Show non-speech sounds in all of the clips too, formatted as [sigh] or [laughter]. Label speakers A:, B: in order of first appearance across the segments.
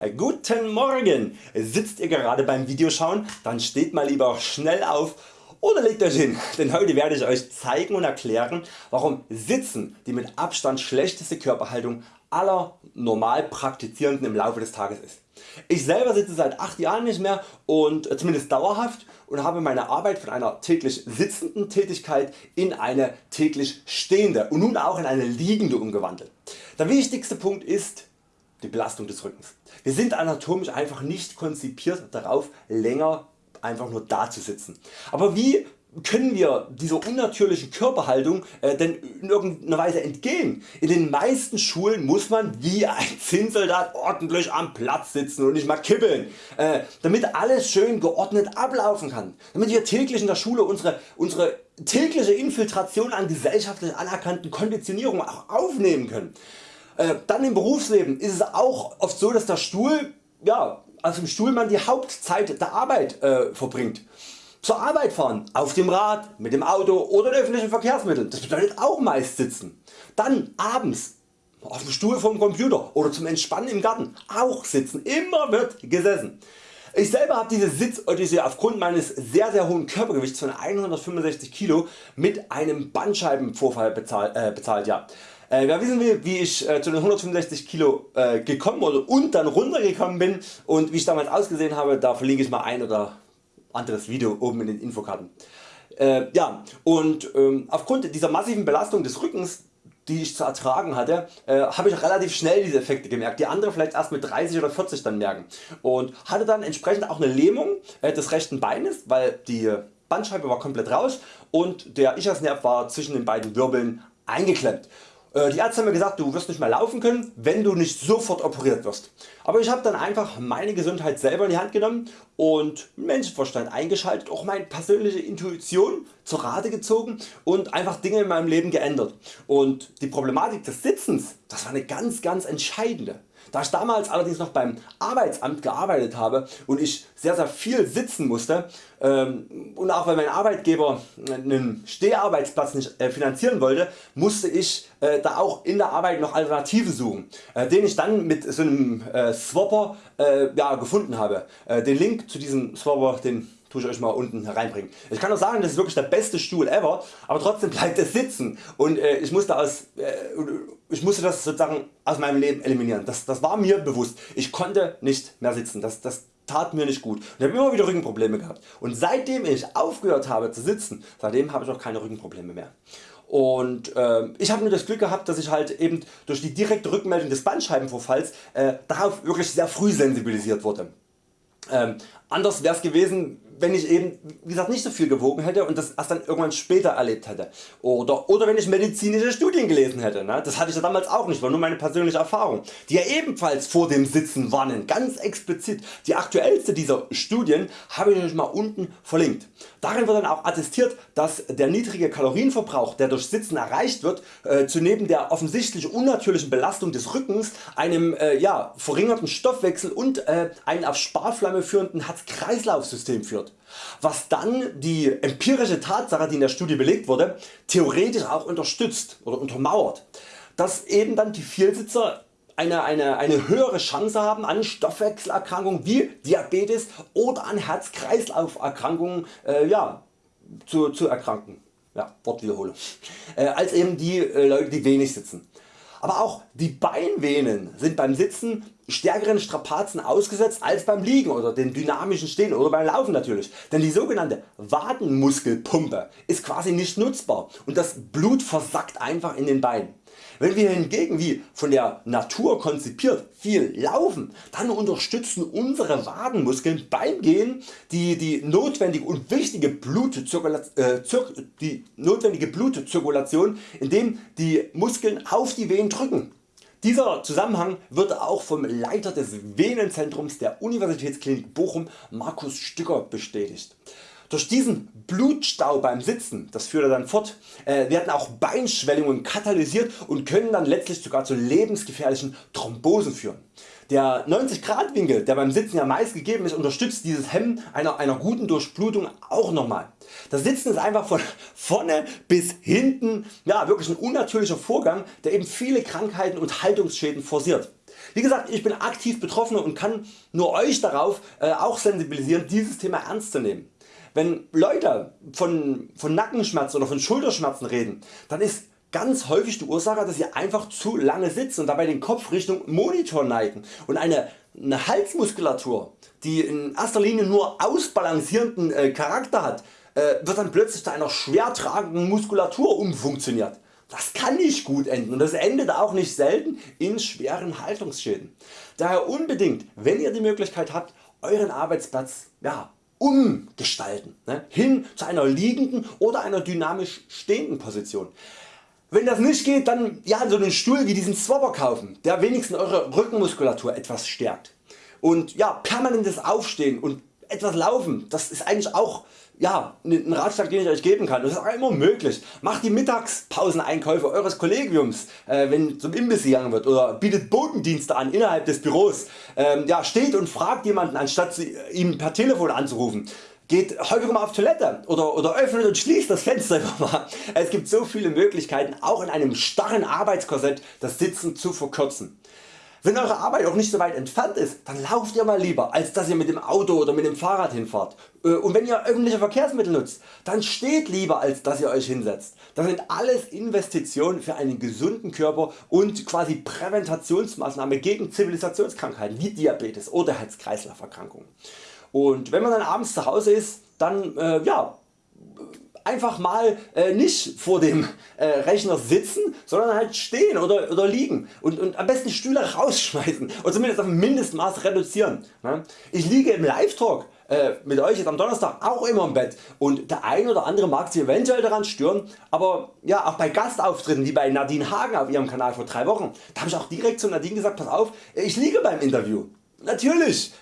A: Äh, guten Morgen! Sitzt ihr gerade beim Videoschauen? Dann steht mal lieber schnell auf oder legt euch hin, [laughs] denn heute werde ich Euch zeigen und erklären warum Sitzen die mit Abstand schlechteste Körperhaltung aller normal Praktizierenden im Laufe des Tages ist. Ich selber sitze seit 8 Jahren nicht mehr und äh, zumindest dauerhaft und habe meine Arbeit von einer täglich sitzenden Tätigkeit in eine täglich stehende und nun auch in eine liegende umgewandelt. Der wichtigste Punkt ist die Belastung des Rückens. Wir sind anatomisch einfach nicht konzipiert darauf länger einfach nur da zu sitzen. Aber wie können wir dieser unnatürlichen Körperhaltung äh, denn in irgendeiner Weise entgehen? In den meisten Schulen muss man wie ein Zinnsoldat ordentlich am Platz sitzen und nicht mal kippeln, äh, damit alles schön geordnet ablaufen kann, damit wir täglich in der Schule unsere, unsere tägliche Infiltration an gesellschaftlich anerkannten Konditionierungen auch aufnehmen können. Äh, dann im Berufsleben ist es auch oft so dass der Stuhl, ja, also im Stuhl man die Hauptzeit der Arbeit äh, verbringt. Zur Arbeit fahren, auf dem Rad, mit dem Auto oder in öffentlichen Verkehrsmitteln, das bedeutet auch meist sitzen. Dann abends auf dem Stuhl vom Computer oder zum Entspannen im Garten auch sitzen, immer wird gesessen. Ich selber habe diese Sitzodyssee aufgrund meines sehr sehr hohen Körpergewichts von 165 Kg mit einem Bandscheibenvorfall bezahlt. Äh, bezahlt ja. Äh, wer wissen will wie ich äh, zu den 165 Kilo äh, gekommen oder und dann runtergekommen bin und wie ich damals ausgesehen habe, da verlinke ich mal ein oder anderes Video oben in den Infokarten. Äh, ja, und ähm, aufgrund dieser massiven Belastung des Rückens die ich zu ertragen hatte, äh, habe ich relativ schnell diese Effekte gemerkt, die andere vielleicht erst mit 30 oder 40 dann merken und hatte dann entsprechend auch eine Lähmung äh, des rechten Beines, weil die Bandscheibe war komplett raus und der Ischiasnerv war zwischen den beiden Wirbeln eingeklemmt. Äh, die Ärzte haben mir gesagt du wirst nicht mehr laufen können wenn du nicht sofort operiert wirst. Aber ich habe dann einfach meine Gesundheit selber in die Hand genommen und Menschenverstand eingeschaltet, auch meine persönliche Intuition zur Rate gezogen und einfach Dinge in meinem Leben geändert. Und die Problematik des Sitzens das war eine ganz ganz entscheidende. Da ich damals allerdings noch beim Arbeitsamt gearbeitet habe und ich sehr sehr viel sitzen musste ähm, und auch weil mein Arbeitgeber einen Steharbeitsplatz nicht äh, finanzieren wollte, musste ich äh, da auch in der Arbeit noch Alternativen suchen, äh, den ich dann mit so einem Swapper ja, gefunden habe. Den Link zu diesem Swapper den tue ich Euch mal unten hereinbringen. Ich kann auch sagen das ist wirklich der beste Stuhl ever, aber trotzdem bleibt es sitzen und äh, ich, musste aus, äh, ich musste das sozusagen aus meinem Leben eliminieren. Das, das war mir bewusst. Ich konnte nicht mehr sitzen. Das, das tat mir nicht gut. Ich habe immer wieder Rückenprobleme gehabt und seitdem ich aufgehört habe zu sitzen, seitdem habe ich auch keine Rückenprobleme mehr. Und äh, ich habe nur das Glück gehabt, dass ich halt eben durch die direkte Rückmeldung des Bandscheibenvorfalls äh, darauf wirklich sehr früh sensibilisiert wurde. Ähm, anders wäre es gewesen wenn ich eben wie gesagt nicht so viel gewogen hätte und das erst dann irgendwann später erlebt hätte oder, oder wenn ich medizinische Studien gelesen hätte. Ne? Das hatte ich ja damals auch nicht, war nur meine persönliche Erfahrung, die ja ebenfalls vor dem Sitzen warnen, ganz explizit. Die aktuellste dieser Studien habe ich euch mal unten verlinkt. Darin wird dann auch attestiert, dass der niedrige Kalorienverbrauch der durch Sitzen erreicht wird äh, zu neben der offensichtlich unnatürlichen Belastung des Rückens einem äh, ja, verringerten Stoffwechsel und äh, ein auf Sparflamme führenden Herz-Kreislauf-System führt was dann die empirische Tatsache die in der Studie belegt wurde theoretisch auch unterstützt oder untermauert, dass eben dann die Vielsitzer eine, eine, eine höhere Chance haben an Stoffwechselerkrankungen wie Diabetes oder an Herz-Kreislauf-Erkrankungen äh, ja, zu, zu erkranken. Ja, Wortwiederholung. Äh, als eben die äh, Leute die wenig sitzen. Aber auch die Beinvenen sind beim Sitzen stärkeren Strapazen ausgesetzt als beim Liegen oder dem dynamischen Stehen oder beim Laufen natürlich, denn die sogenannte Wadenmuskelpumpe ist quasi nicht nutzbar und das Blut versackt einfach in den Beinen. Wenn wir hingegen wie von der Natur konzipiert viel laufen, dann unterstützen unsere Wadenmuskeln beim Gehen die, die, notwendige und wichtige Blutzirkulation, äh, die notwendige Blutzirkulation indem die Muskeln auf die Venen drücken. Dieser Zusammenhang wird auch vom Leiter des Venenzentrums der Universitätsklinik Bochum Markus Stücker bestätigt. Durch diesen Blutstau beim Sitzen, das führt er dann fort, äh, werden auch Beinschwellungen katalysiert und können dann letztlich sogar zu lebensgefährlichen Thrombosen führen. Der 90 Grad Winkel der beim Sitzen ja meist gegeben ist unterstützt dieses Hemmen einer, einer guten Durchblutung auch nochmal. Das Sitzen ist einfach von [laughs] vorne bis hinten ja, wirklich ein unnatürlicher Vorgang der eben viele Krankheiten und Haltungsschäden forciert. Wie gesagt ich bin aktiv Betroffener und kann nur Euch darauf äh, auch sensibilisieren dieses Thema ernst zu nehmen. Wenn Leute von, von Nackenschmerzen oder von Schulterschmerzen reden, dann ist ganz häufig die Ursache dass sie einfach zu lange sitzen und dabei den Kopf Richtung Monitor neigen und eine, eine Halsmuskulatur die in erster Linie nur ausbalancierenden äh, Charakter hat, äh, wird dann plötzlich zu einer schwer tragenden Muskulatur umfunktioniert. Das kann nicht gut enden und das endet auch nicht selten in schweren Haltungsschäden. Daher unbedingt wenn ihr die Möglichkeit habt Euren Arbeitsplatz ja, umgestalten, ne, hin zu einer liegenden oder einer dynamisch stehenden Position. Wenn das nicht geht, dann ja, so einen Stuhl wie diesen Swapper kaufen, der wenigstens Eure Rückenmuskulatur etwas stärkt. Und ja, permanentes Aufstehen und etwas laufen, das ist eigentlich auch ja, ein Ratschlag den ich Euch geben kann. Das ist auch immer möglich. Macht die Mittagspauseneinkäufe Eures Kollegiums, äh, wenn zum Imbiss gegangen wird oder bietet Botendienste an innerhalb des Büros. Ähm, ja, steht und fragt jemanden anstatt ihm per Telefon anzurufen geht häufig mal auf Toilette oder, oder öffnet und schließt das Fenster [laughs] einfach mal. Es gibt so viele Möglichkeiten auch in einem starren Arbeitskorsett das Sitzen zu verkürzen. Wenn Eure Arbeit auch nicht so weit entfernt ist, dann lauft ihr mal lieber als dass ihr mit dem Auto oder mit dem Fahrrad hinfahrt. Äh, und wenn ihr öffentliche Verkehrsmittel nutzt, dann steht lieber als dass ihr Euch hinsetzt. Das sind alles Investitionen für einen gesunden Körper und quasi Präventationsmaßnahmen gegen Zivilisationskrankheiten wie Diabetes oder Herz-Kreislauf-Erkrankungen. Und wenn man dann abends zu Hause ist, dann äh, ja, einfach mal äh, nicht vor dem äh, Rechner sitzen, sondern halt stehen oder, oder liegen und, und am besten Stühle rausschmeißen oder zumindest auf ein Mindestmaß reduzieren. Ne? Ich liege im Live-Talk äh, mit Euch jetzt am Donnerstag auch immer im Bett und der ein oder andere mag sich eventuell daran stören, aber ja auch bei Gastauftritten wie bei Nadine Hagen auf ihrem Kanal vor drei Wochen, da habe ich auch direkt zu Nadine gesagt, pass auf, ich liege beim Interview. Natürlich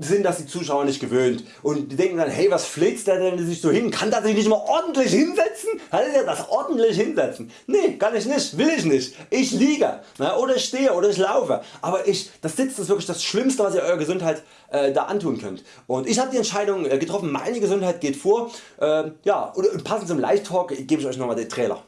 A: sind das die Zuschauer nicht gewöhnt. Und die denken dann hey was fläzt der denn sich so hin, kann der sich nicht mal ordentlich hinsetzen, kann er das ordentlich hinsetzen, nee kann ich nicht, will ich nicht, ich liege na, oder ich stehe oder ich laufe, aber ich, das Sitzen ist wirklich das Schlimmste was ihr eurer Gesundheit äh, da antun könnt. Und ich habe die Entscheidung äh, getroffen, meine Gesundheit geht vor, äh, ja und passend zum Live Talk gebe ich Euch nochmal den Trailer.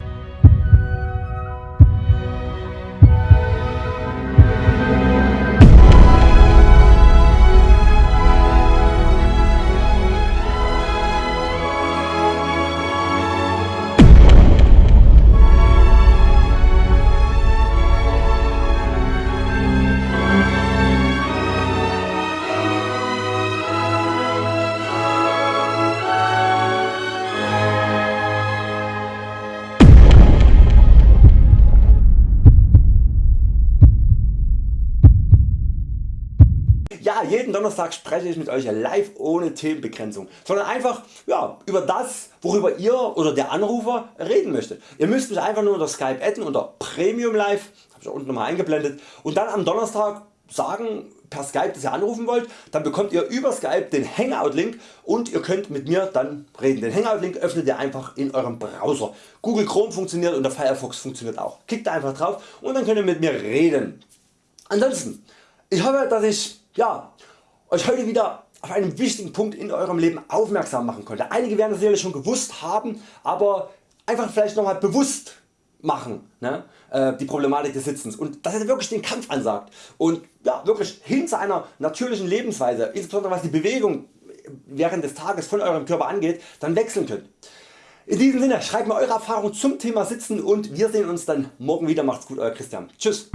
A: Ja, jeden Donnerstag spreche ich mit Euch live ohne Themenbegrenzung, sondern einfach ja, über das worüber ihr oder der Anrufer reden möchtet. Ihr müsst mich einfach nur unter Skype adden unter Premium Live, habe ich unten nochmal eingeblendet und dann am Donnerstag sagen per Skype dass ihr anrufen wollt, dann bekommt ihr über Skype den Hangout Link und ihr könnt mit mir dann reden. Den Hangout Link öffnet ihr einfach in eurem Browser. Google Chrome funktioniert und der Firefox funktioniert auch. Klickt einfach drauf und dann könnt ihr mit mir reden. Ansonsten, ich hoffe dass ich ja, Euch heute wieder auf einen wichtigen Punkt in Eurem Leben aufmerksam machen konnte. Einige werden das sicherlich schon gewusst haben, aber einfach vielleicht nochmal bewusst machen ne, äh, die Problematik des Sitzens und dass ihr wirklich den Kampf ansagt und ja, wirklich hin zu einer natürlichen Lebensweise, insbesondere was die Bewegung während des Tages von Eurem Körper angeht, dann wechseln könnt. In diesem Sinne schreibt mir Eure Erfahrungen zum Thema Sitzen und wir sehen uns dann morgen wieder. Macht's gut Euer Christian. Tschüss.